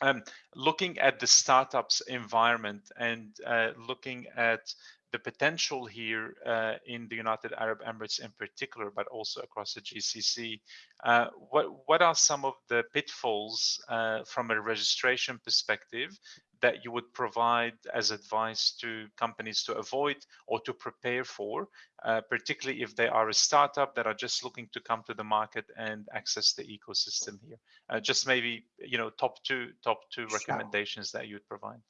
um, looking at the startups environment and uh, looking at the potential here uh, in the United Arab Emirates in particular, but also across the GCC, uh, what what are some of the pitfalls uh, from a registration perspective that you would provide as advice to companies to avoid or to prepare for, uh, particularly if they are a startup that are just looking to come to the market and access the ecosystem here? Uh, just maybe you know top two top two recommendations that you'd provide.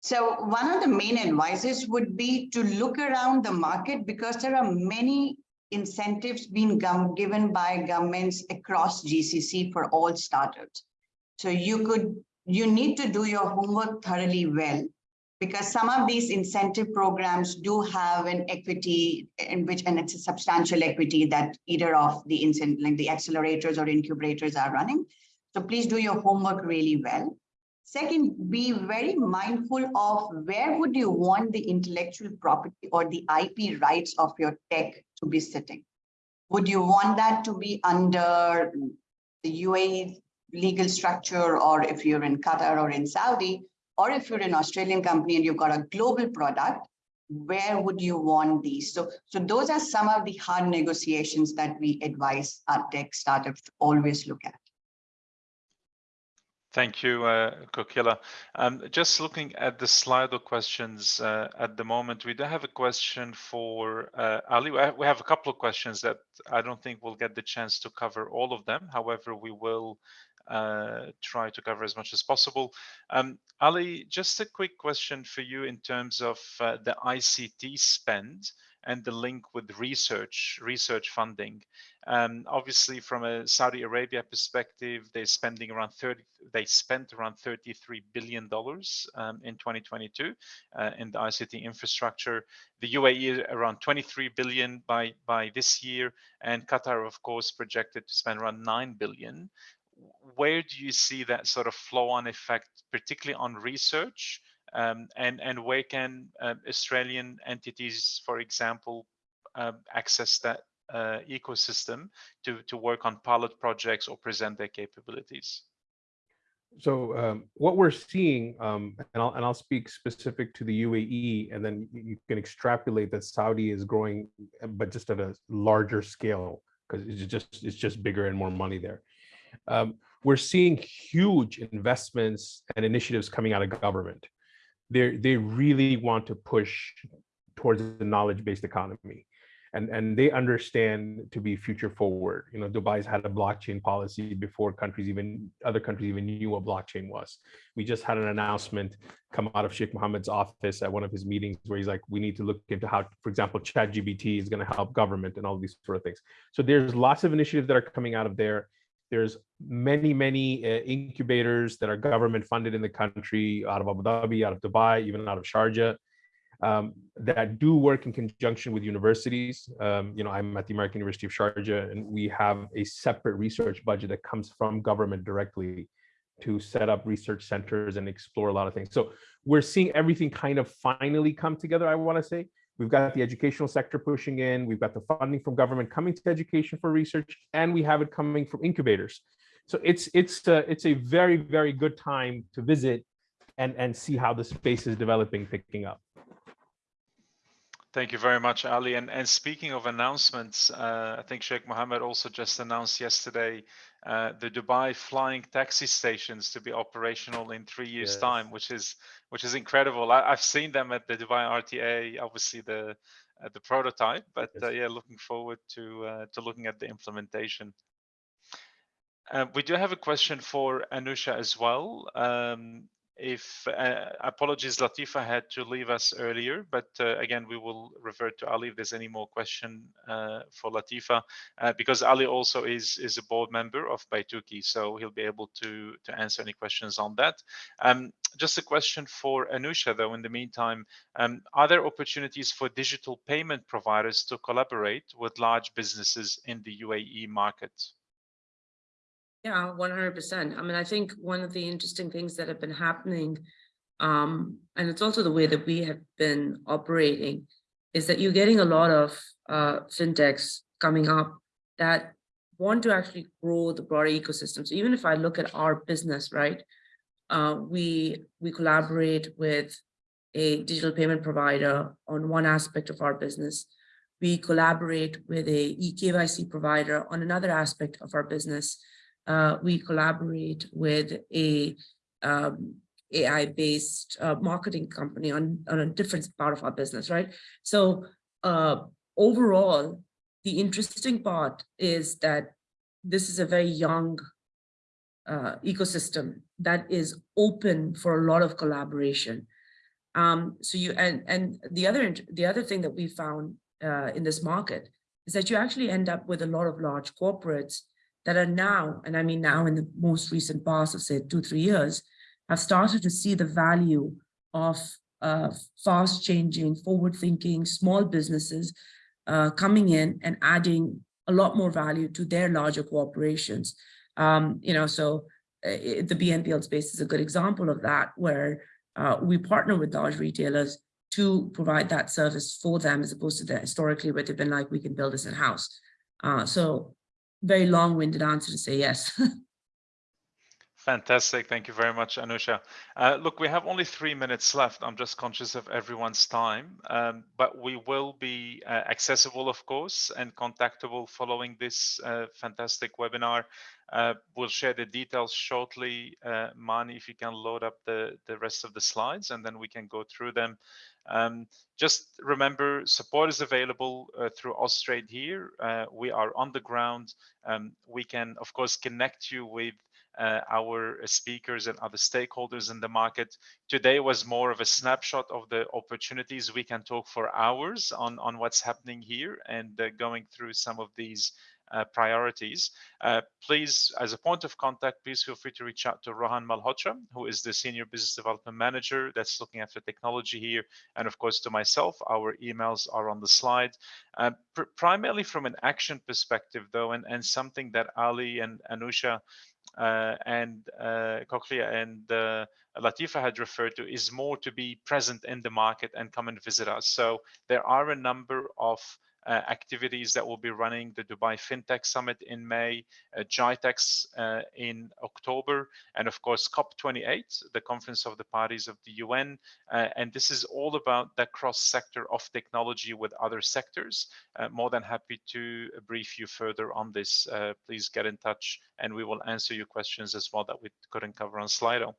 So one of the main advices would be to look around the market because there are many incentives being given by governments across GCC for all startups. So you could, you need to do your homework thoroughly well because some of these incentive programs do have an equity in which, and it's a substantial equity that either of the incent, like the accelerators or incubators are running. So please do your homework really well. Second, be very mindful of where would you want the intellectual property or the IP rights of your tech to be sitting? Would you want that to be under the UAE legal structure, or if you're in Qatar or in Saudi, or if you're an Australian company and you've got a global product, where would you want these? So, so those are some of the hard negotiations that we advise our tech startups to always look at. Thank you, uh, Kokila. Um, just looking at the Slido questions uh, at the moment, we do have a question for uh, Ali. We have- we have a couple of questions that I don't think we'll get the chance to cover all of them. However, we will uh, try to cover as much as possible. Um, Ali, just a quick question for you in terms of uh, the ICT spend and the link with research, research funding. Um, obviously, from a Saudi Arabia perspective, they're spending around 30. They spent around 33 billion dollars um, in 2022 uh, in the ICT infrastructure. The UAE around 23 billion by by this year, and Qatar, of course, projected to spend around 9 billion. Where do you see that sort of flow-on effect, particularly on research? Um, and and where can uh, Australian entities, for example, um, access that uh, ecosystem to to work on pilot projects or present their capabilities. So um, what we're seeing, um, and I'll and I'll speak specific to the UAE, and then you can extrapolate that Saudi is growing, uh, but just at a larger scale because it's just it's just bigger and more money there. Um, we're seeing huge investments and initiatives coming out of government. They they really want to push towards the knowledge-based economy and and they understand to be future forward. You know dubai's had a blockchain policy before countries even other countries even knew what blockchain was. We just had an announcement come out of sheikh mohammed's office at one of his meetings where he's like we need to look into how for example ChatGPT is going to help government and all these sort of things. So there's lots of initiatives that are coming out of there there's many many uh, incubators that are government funded in the country out of abu dhabi out of dubai even out of sharjah um, that do work in conjunction with universities. Um, you know, I'm at the American University of Sharjah, and we have a separate research budget that comes from government directly to set up research centers and explore a lot of things. So we're seeing everything kind of finally come together, I want to say. We've got the educational sector pushing in, we've got the funding from government coming to education for research, and we have it coming from incubators. So it's it's uh, it's a very very good time to visit and and see how the space is developing, picking up. Thank you very much, Ali. And, and speaking of announcements, uh, I think Sheikh Mohammed also just announced yesterday uh, the Dubai flying taxi stations to be operational in three years' Yes. time, which is which is incredible. I, I've seen them at the Dubai RTA. Obviously, the uh, the prototype, but Yes. uh, yeah, looking forward to uh, to looking at the implementation. Uh, we do have a question for Anusha as well. Um, if uh, apologies, Latifa had to leave us earlier, but uh, again, we will revert to Ali if there's any more question uh, for Latifa, uh, because Ali also is is a board member of Baituki, so he'll be able to to answer any questions on that. Um, just a question for Anusha, though. In the meantime, um, are there opportunities for digital payment providers to collaborate with large businesses in the UAE market? Yeah, one hundred percent. I mean, I think one of the interesting things that have been happening, um, and it's also the way that we have been operating, is that you're getting a lot of uh fintechs coming up that want to actually grow the broader ecosystem. So even if I look at our business, right? Uh, we we collaborate with a digital payment provider on one aspect of our business. We collaborate with a eKYC provider on another aspect of our business uh, we collaborate with a um, AI-based uh, marketing company on, on a different part of our business, right? So uh, overall, the interesting part is that this is a very young uh, ecosystem that is open for a lot of collaboration. Um, so you and and the other the other thing that we found uh, in this market is that you actually end up with a lot of large corporates that are now, and I mean now in the most recent past of say two, three years, have started to see the value of uh, fast changing, forward thinking, small businesses uh, coming in and adding a lot more value to their larger corporations. Um, you know, so uh, the BNPL space is a good example of that, where uh, we partner with large retailers to provide that service for them as opposed to the historically where they've been like, we can build this in-house. Uh, so very long-winded answer to say yes. Fantastic. Thank you very much, Anusha. Uh, look, we have only three minutes left. I'm just conscious of everyone's time, um, but we will be uh, accessible, of course, and contactable following this uh, fantastic webinar. Uh, we'll share the details shortly. Uh, Marnie, if you can load up the, the rest of the slides, and then we can go through them. Um, just remember, support is available uh, through Austrade here. we are on the ground. Um, we can, of course, connect you with uh, our speakers and other stakeholders in the market. Today was more of a snapshot of the opportunities. We can talk for hours on, on what's happening here and uh, going through some of these uh, priorities. Uh, please, as a point of contact, please feel free to reach out to Rohan Malhotra, who is the Senior Business Development Manager that's looking after technology here. And of course, to myself, our emails are on the slide. Uh, pr primarily from an action perspective, though, and, and something that Ali and Anusha uh, and uh, Kokila and uh, Latifa had referred to is more to be present in the market and come and visit us. So there are a number of uh, activities that will be running the Dubai FinTech Summit in May, uh, uh, in October, and of course COP28, the Conference of the Parties of the UN. Uh, and this is all about the cross sector of technology with other sectors. Uh, more than happy to brief you further on this. Uh, please get in touch and we will answer your questions as well that we couldn't cover on Slido.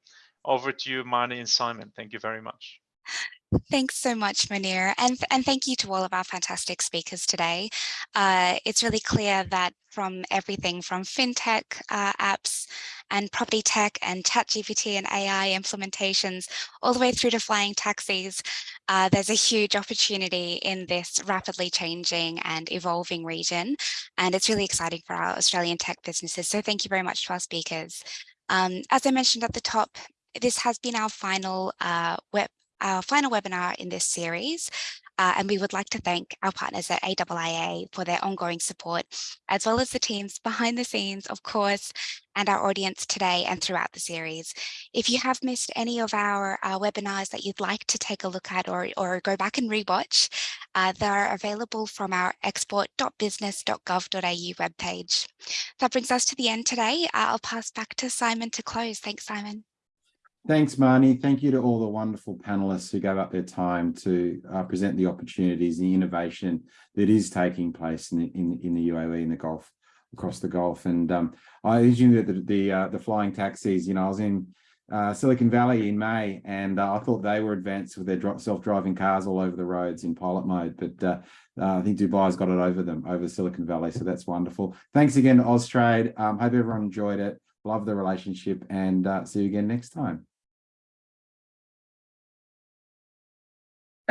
Over to you, Marnie and Simon. Thank you very much. Thanks so much, Munir, and, and thank you to all of our fantastic speakers today. Uh, it's really clear that from everything from fintech uh, apps and property tech and ChatGPT and AI implementations, all the way through to flying taxis, uh, there's a huge opportunity in this rapidly changing and evolving region. And it's really exciting for our Australian tech businesses. So thank you very much to our speakers. Um, as I mentioned at the top, this has been our final uh, web our final webinar in this series. Uh, and we would like to thank our partners at AIIA for their ongoing support, as well as the teams behind the scenes, of course, and our audience today and throughout the series. If you have missed any of our uh, webinars that you'd like to take a look at or, or go back and rewatch, uh, they're available from our export.business.gov.au webpage. That brings us to the end today. I'll pass back to Simon to close. Thanks, Simon. Thanks, Marnie. Thank you to all the wonderful panelists who gave up their time to uh, present the opportunities, and the innovation that is taking place in, in, in the UAE, in the Gulf, across the Gulf. And um, I assume that the the, uh, the, flying taxis, you know, I was in uh, Silicon Valley in May, and uh, I thought they were advanced with their self-driving cars all over the roads in pilot mode. But uh, uh, I think Dubai's got it over them, over Silicon Valley. So that's wonderful. Thanks again to Austrade. Um, hope everyone enjoyed it. Love the relationship, and see you again next time.